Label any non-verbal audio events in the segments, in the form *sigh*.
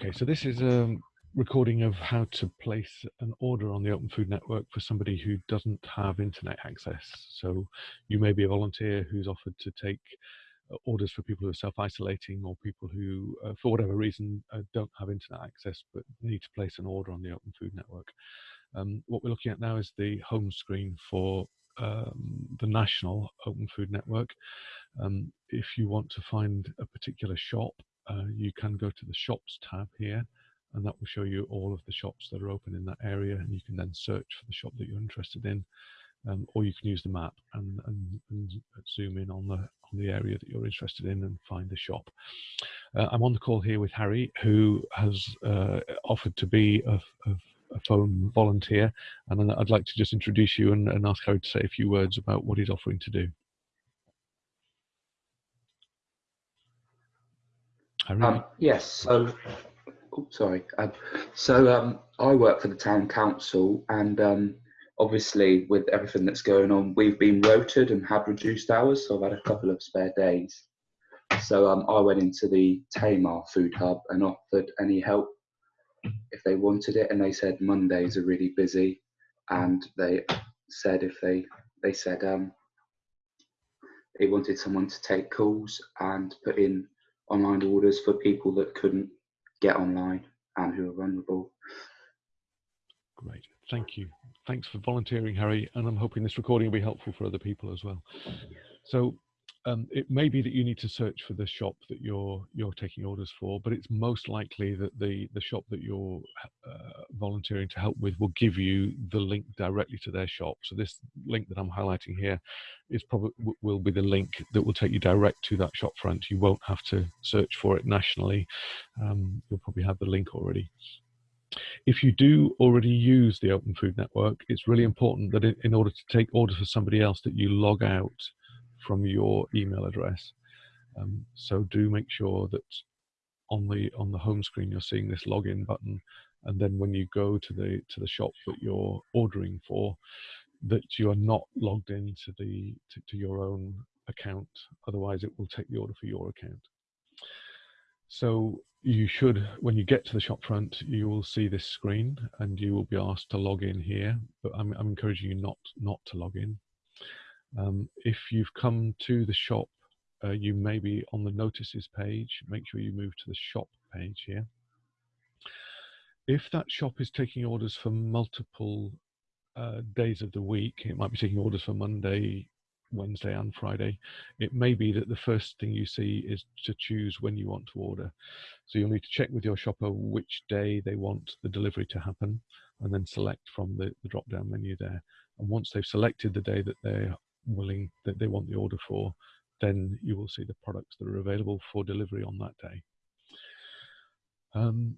Okay, so this is a recording of how to place an order on the Open Food Network for somebody who doesn't have internet access. So you may be a volunteer who's offered to take uh, orders for people who are self-isolating or people who, uh, for whatever reason, uh, don't have internet access but need to place an order on the Open Food Network. Um, what we're looking at now is the home screen for um, the national Open Food Network. Um, if you want to find a particular shop uh, you can go to the shops tab here and that will show you all of the shops that are open in that area and you can then search for the shop that you're interested in um, or you can use the map and, and, and, zoom in on the on the area that you're interested in and find the shop. Uh, I'm on the call here with Harry who has uh, offered to be a, a, a, phone volunteer and I'd like to just introduce you and, and ask Harry to say a few words about what he's offering to do. Um, yes, so, oh, sorry. Um, so um, I work for the town council and um, obviously with everything that's going on, we've been rotated and have reduced hours, so I've had a couple of spare days. So um, I went into the Tamar Food Hub and offered any help if they wanted it, and they said Mondays are really busy, and they said if they they said um, they wanted someone to take calls and put in online orders for people that couldn't get online and who are vulnerable. Great, thank you. Thanks for volunteering, Harry, and I'm hoping this recording will be helpful for other people as well. So um, it may be that you need to search for the shop that you're you're taking orders for, but it's most likely that the the shop that you're uh, volunteering to help with will give you the link directly to their shop. So this link that I'm highlighting here is probably will be the link that will take you direct to that shop front. You won't have to search for it nationally. Um, you'll probably have the link already. If you do already use the Open Food Network, it's really important that in order to take orders for somebody else that you log out from your email address. Um, so do make sure that on the on the home screen you're seeing this login button, and then when you go to the to the shop that you're ordering for, that you are not logged into the to, to your own account. Otherwise, it will take the order for your account. So you should, when you get to the shop front, you will see this screen and you will be asked to log in here, but I'm, I'm encouraging you not, not to log in. Um, if you've come to the shop, uh, you may be on the notices page. Make sure you move to the shop page here. If that shop is taking orders for multiple uh, days of the week, it might be taking orders for Monday, Wednesday and Friday, it may be that the first thing you see is to choose when you want to order. So you'll need to check with your shopper which day they want the delivery to happen and then select from the, the drop down menu there. And once they've selected the day that they're willing that they want the order for, then you will see the products that are available for delivery on that day. Um,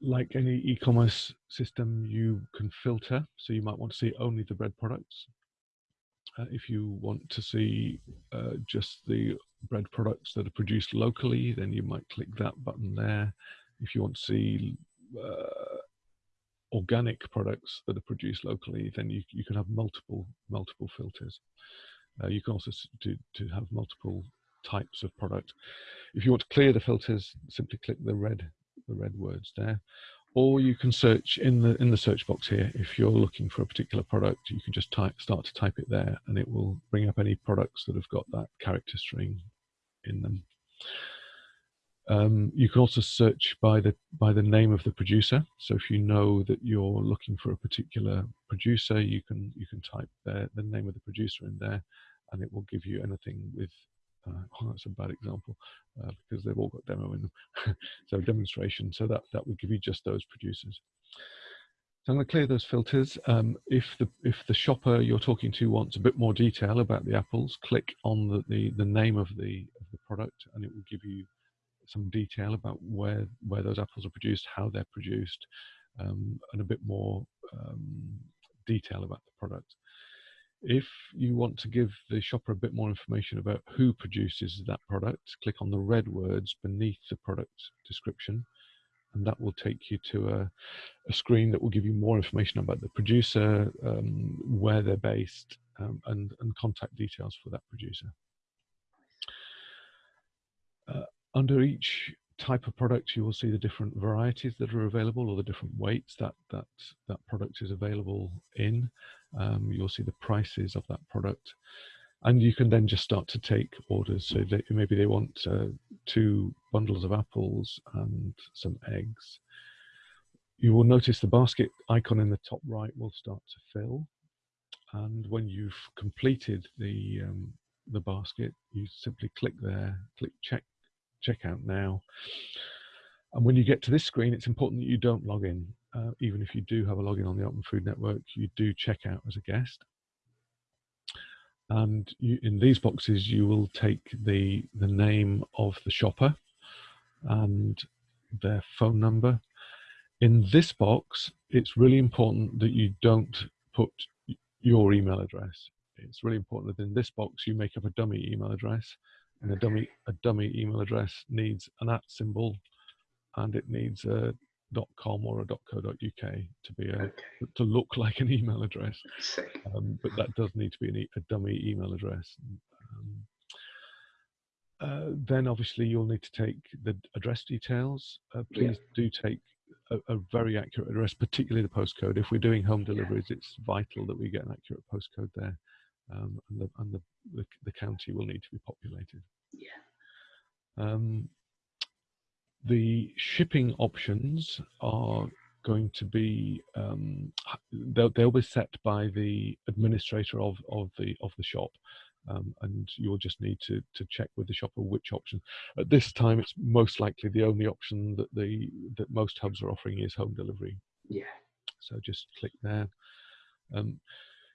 like any e-commerce system, you can filter. So you might want to see only the bread products. Uh, if you want to see uh, just the bread products that are produced locally, then you might click that button there. If you want to see uh, organic products that are produced locally, then you, you can have multiple multiple filters. Uh, you can also do to have multiple types of product. If you want to clear the filters, simply click the red the red words there, or you can search in the in the search box here. If you're looking for a particular product, you can just type start to type it there, and it will bring up any products that have got that character string in them. Um, you can also search by the by the name of the producer. So if you know that you're looking for a particular producer, you can you can type their, the name of the producer in there, and it will give you anything with. Uh, oh, that's a bad example uh, because they've all got demo in them. *laughs* so demonstration. So that that would give you just those producers. So I'm going to clear those filters. Um, if the if the shopper you're talking to wants a bit more detail about the apples, click on the, the, the name of the of the product, and it will give you some detail about where where those apples are produced, how they're produced, um, and a bit more um, detail about the product. If you want to give the shopper a bit more information about who produces that product, click on the red words beneath the product description, and that will take you to a, a screen that will give you more information about the producer, um, where they're based, um, and, and contact details for that producer. Uh, under each type of product, you will see the different varieties that are available or the different weights that that, that product is available in. Um, you'll see the prices of that product. And you can then just start to take orders. So they, maybe they want uh, two bundles of apples and some eggs. You will notice the basket icon in the top right will start to fill. And when you've completed the um, the basket, you simply click there, click check checkout now. And when you get to this screen, it's important that you don't log in. Uh, even if you do have a login on the Open Food Network, you do check out as a guest. And you, in these boxes, you will take the, the name of the shopper and their phone number. In this box, it's really important that you don't put your email address. It's really important that in this box, you make up a dummy email address and a dummy a dummy email address needs an at symbol and it needs a .com or a .co.uk to be a okay. to look like an email address um, but that does need to be an, a dummy email address um, uh, then obviously you'll need to take the address details uh, please yeah. do take a, a, very accurate address particularly the postcode if we're doing home deliveries yeah. it's vital that we get an accurate postcode there um, and, the, and the, the, the, county will need to be populated. Yeah. Um, the shipping options are going to be um, they'll, they'll be set by the administrator of, of the of the shop um, and you'll just need to to check with the shopper which option at this time it's most likely the only option that the that most hubs are offering is home delivery yeah so just click there um,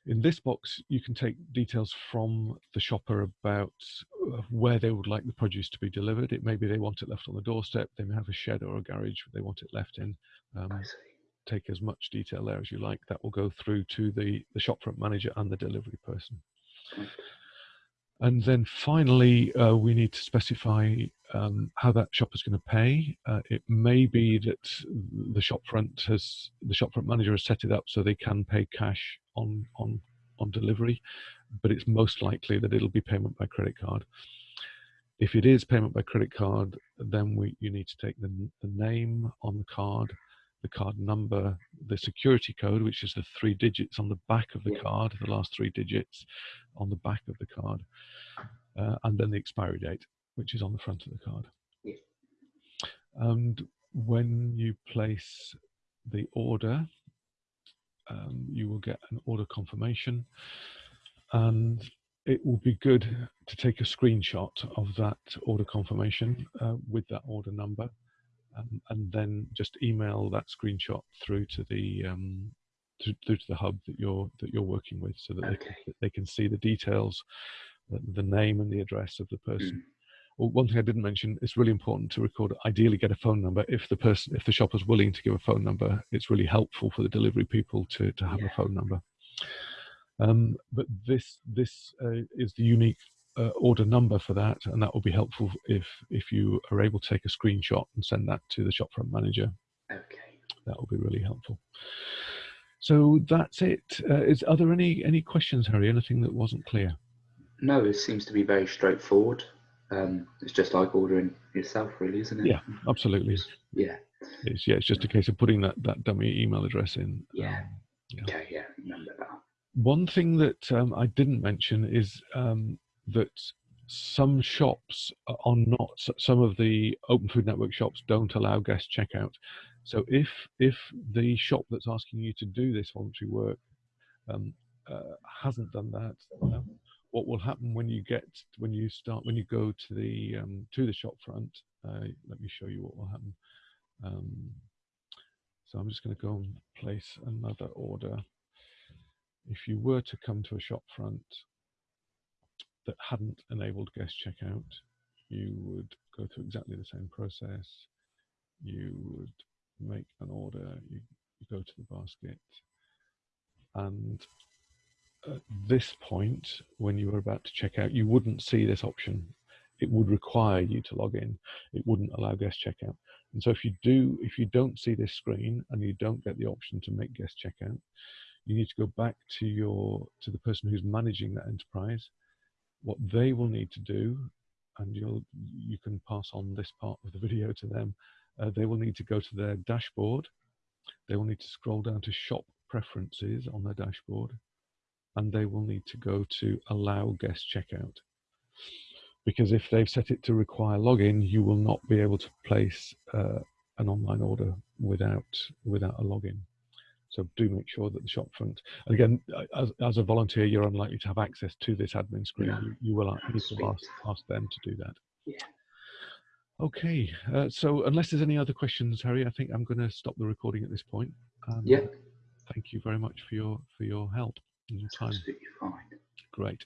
in this box, you can take details from the shopper about uh, where they would like the produce to be delivered. It may be they want it left on the doorstep, they may have a shed or a garage they want it left in. Um, take as much detail there as you like. That will go through to the, the shopfront manager and the delivery person. And then finally, uh, we need to specify um, how that shop is going to pay. Uh, it may be that the shopfront has the shopfront manager has set it up so they can pay cash on on on delivery, but it's most likely that it'll be payment by credit card. If it is payment by credit card, then we you need to take the, the name on the card, the card number, the security code, which is the three digits on the back of the card, the last three digits on the back of the card, uh, and then the expiry date, which is on the front of the card. And when you place the order, um, you will get an order confirmation, and it will be good to take a screenshot of that order confirmation uh, with that order number, um, and then just email that screenshot through to the um, to, through to the hub that you're that you're working with, so that okay. they can, they can see the details the name and the address of the person. Well, one thing I didn't mention, it's really important to record, ideally get a phone number. If the person, if the shopper's willing to give a phone number, it's really helpful for the delivery people to, to have yeah. a phone number. Um, but this, this uh, is the unique uh, order number for that, and that will be helpful if, if you are able to take a screenshot and send that to the shopfront manager. Okay. That will be really helpful. So that's it. Uh, is, are there any, any questions, Harry? Anything that wasn't clear? No, it seems to be very straightforward. Um, it's just like ordering yourself, really, isn't it? Yeah, absolutely. Yeah. It's, yeah, it's just a case of putting that, that dummy email address in. Yeah. Um, yeah. Okay, yeah, remember that. One thing that um, I didn't mention is um, that some shops are not, some of the Open Food Network shops don't allow guest checkout. So if if the shop that's asking you to do this voluntary work um, uh, hasn't done that, um, what will happen when you get when you start when you go to the um, to the shop front uh, let me show you what will happen. Um, so I'm just going to go and place another order. If you were to come to a shop front that hadn't enabled guest checkout you would go through exactly the same process. You would make an order you, you go to the basket and at this point, when you were about to check out, you wouldn't see this option. It would require you to log in. It wouldn't allow guest checkout. And so if you do, if you don't see this screen and you don't get the option to make guest checkout, you need to go back to your to the person who's managing that enterprise. What they will need to do and you'll you can pass on this part of the video to them. Uh, they will need to go to their dashboard. They will need to scroll down to shop preferences on their dashboard, and they will need to go to allow guest checkout. Because if they've set it to require login, you will not be able to place uh, an online order without without a login. So do make sure that the shopfront, and again, as, as a volunteer, you're unlikely to have access to this admin screen. No. You, you will need to ask, ask them to do that. Yeah. Okay, uh, so unless there's any other questions, Harry, I think I'm going to stop the recording at this point. Um, Yeah, Thank you very much for your for your help your time. absolutely fine. Great.